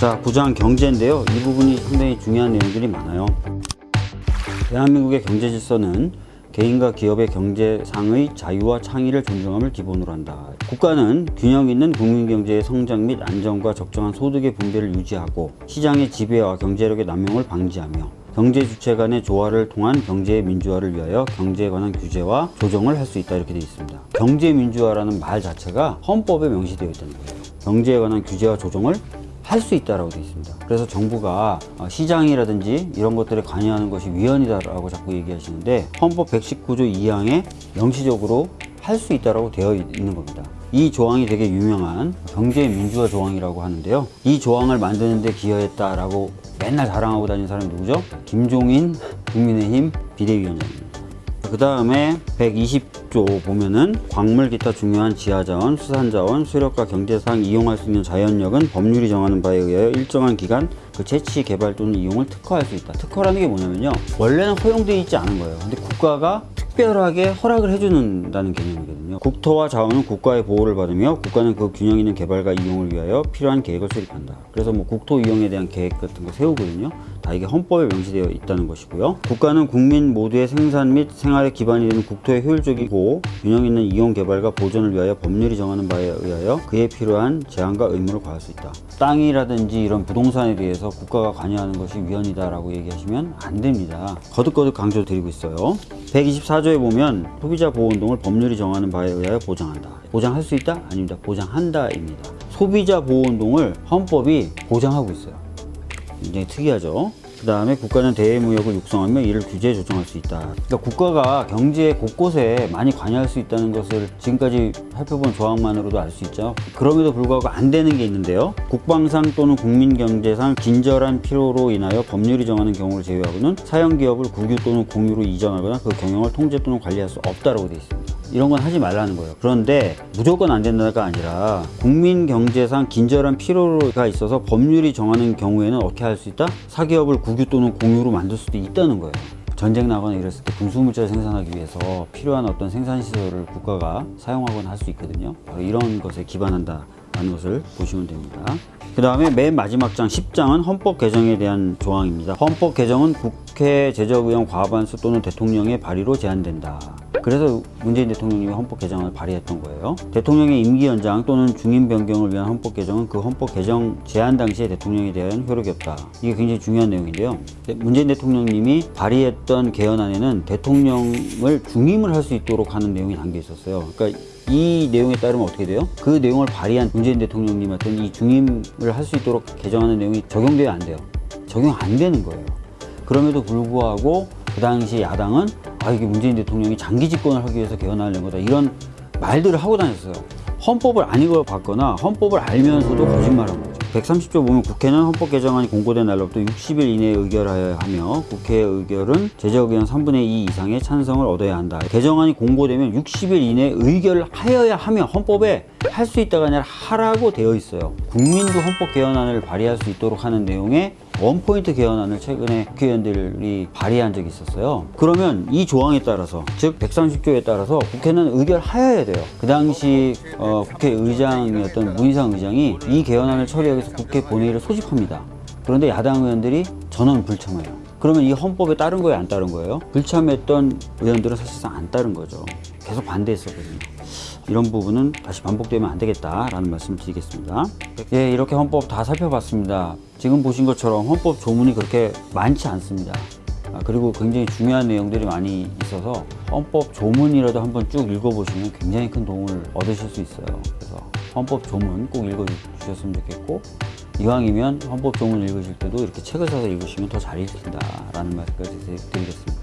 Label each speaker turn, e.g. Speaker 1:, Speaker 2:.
Speaker 1: 자, 9장 경제인데요. 이 부분이 상당히 중요한 내용들이 많아요. 대한민국의 경제 질서는 개인과 기업의 경제상의 자유와 창의를 존중함을 기본으로 한다. 국가는 균형 있는 국민 경제의 성장 및 안정과 적정한 소득의 분배를 유지하고 시장의 지배와 경제력의 남용을 방지하며 경제 주체 간의 조화를 통한 경제의 민주화를 위하여 경제에 관한 규제와 조정을 할 수 있다 이렇게 되어 있습니다. 경제 민주화라는 말 자체가 헌법에 명시되어 있다는 거예요. 경제에 관한 규제와 조정을 할수 있다라고 되어 있습니다. 그래서 정부가 어, 시장이라든지 이런 것들에 관여하는 것이 위헌이다라고 자꾸 얘기하시는데 헌법 119조 2항에 명시적으로 할 수 있다라고 되어 있는 겁니다. 이 조항이 되게 유명한 경제 민주화 조항이라고 하는데요. 이 조항을 만드는 데 기여했다라고 맨날 자랑하고 다니는 사람이 누구죠? 김종인 국민의힘 비대위원장입니다. 그 다음에 120조 보면은 광물 기타 중요한 지하자원, 수산자원, 수력과 경제상 이용할 수 있는 자연력은 법률이 정하는 바에 의하여 일정한 기간 그 채취, 개발 또는 이용을 특허할 수 있다. 특허라는 게 뭐냐면요. 원래는 허용되어 있지 않은 거예요. 근데 국가가 특별하게 허락을 해주는다는 개념이거든요. 국토와 자원은 국가의 보호를 받으며 국가는 그 균형 있는 개발과 이용을 위하여 필요한 계획을 수립한다. 그래서 뭐 국토 이용에 대한 계획 같은 거 세우거든요. 다 이게 헌법에 명시되어 있다는 것이고요. 국가는 국민 모두의 생산 및 생활에 기반이 되는 국토의 효율적이고 균형 있는 이용 개발과 보존을 위하여 법률이 정하는 바에 의하여 그에 필요한 제한과 의무를 과할 수 있다. 땅이라든지 이런 부동산에 대해서 국가가 관여하는 것이 위헌이다 라고 얘기하시면 안 됩니다. 거듭거듭 강조드리고 있어요. 124조에 보면 소비자 보호 운동을 법률이 정하는 바에 의하여 보장한다. 보장할 수 있다? 아닙니다. 보장한다입니다. 소비자 보호 운동을 헌법이 보장하고 있어요. 굉장히 특이하죠. 그 다음에 국가는 대외무역을 육성하며 이를 규제 조정할 수 있다. 그러니까 국가가 경제 곳곳에 많이 관여할 수 있다는 것을 지금까지 살펴본 조항만으로도 알 수 있죠. 그럼에도 불구하고 안 되는 게 있는데요. 국방상 또는 국민경제상 긴절한 필요로 인하여 법률이 정하는 경우를 제외하고는 사형기업을 국유 또는 공유로 이전하거나 그 경영을 통제 또는 관리할 수 없다고 되어 있습니다. 이런 건 하지 말라는 거예요. 그런데 무조건 안 된다가 아니라 국민 경제상 긴절한 필요가 있어서 법률이 정하는 경우에는 어떻게 할 수 있다? 사기업을 국유 또는 공유로 만들 수도 있다는 거예요. 전쟁 나거나 이랬을 때 군수물자를 생산하기 위해서 필요한 어떤 생산시설을 국가가 사용하거나 할 수 있거든요. 바로 이런 것에 기반한다. 라는 것을 보시면 됩니다. 그 다음에 맨 마지막 장 10장은 헌법 개정에 대한 조항입니다. 헌법 개정은 국회 제적의원 과반수 또는 대통령의 발의로 제한된다. 그래서 문재인 대통령님이 헌법 개정을 발의했던 거예요. 대통령의 임기 연장 또는 중임 변경을 위한 헌법 개정은 그 헌법 개정 제한 당시에 대통령에 대한 효력이 없다. 이게 굉장히 중요한 내용인데요. 문재인 대통령님이 발의했던 개헌안에는 대통령을 중임을 할 수 있도록 하는 내용이 담겨 있었어요. 그러니까 이 내용에 따르면 어떻게 돼요? 그 내용을 발의한 문재인 대통령님한테는 이 중임을 할 수 있도록 개정하는 내용이 적용돼야 안 돼요. 적용 안 되는 거예요. 그럼에도 불구하고 그 당시 야당은 아 이게 문재인 대통령이 장기 집권을 하기 위해서 낸 거다 이런 말들을 하고 다녔어요. 헌법을 안 읽어봤거나 헌법을 알면서도 거짓말한 거죠. 130조 보면 국회는 헌법 개정안이 공고된 날로부터 60일 이내에 의결하여야 하며 국회 의 결은 제적 의원 3분의 2 이상의 찬성을 얻어야 한다. 개정안이 공고되면 60일 이내에 의결을 하여야 하며 헌법에 할 수 있다가 아니라 하라고 되어 있어요. 국민도 헌법 개헌안을 발의할 수 있도록 하는 내용의 원포인트 개헌안을 최근에 국회의원들이 발의한 적이 있었어요. 그러면 이 조항에 따라서 즉 130조에 따라서 국회는 의결하여야 돼요. 그 당시 어, 국회의장이었던 문희상 의장이 이 개헌안을 처리하기 위해서 국회 본회의를 소집합니다. 그런데 야당 의원들이 전원 불참해요. 그러면 이 헌법에 따른 거예요, 안 따른 거예요? 불참했던 의원들은 사실상 안 따른 거죠. 계속 반대했었거든요. 이런 부분은 다시 반복되면 안 되겠다라는 말씀 드리겠습니다. 예, 이렇게 헌법 다 살펴봤습니다. 지금 보신 것처럼 헌법 조문이 그렇게 많지 않습니다. 아, 그리고 굉장히 중요한 내용들이 많이 있어서 헌법 조문이라도 한번 쭉 읽어보시면 굉장히 큰 도움을 얻으실 수 있어요. 그래서 헌법 조문 꼭 읽어주셨으면 좋겠고 이왕이면 헌법 조문 읽으실 때도 이렇게 책을 사서 읽으시면 더 잘 읽힌다라는 말씀까지 드리겠습니다.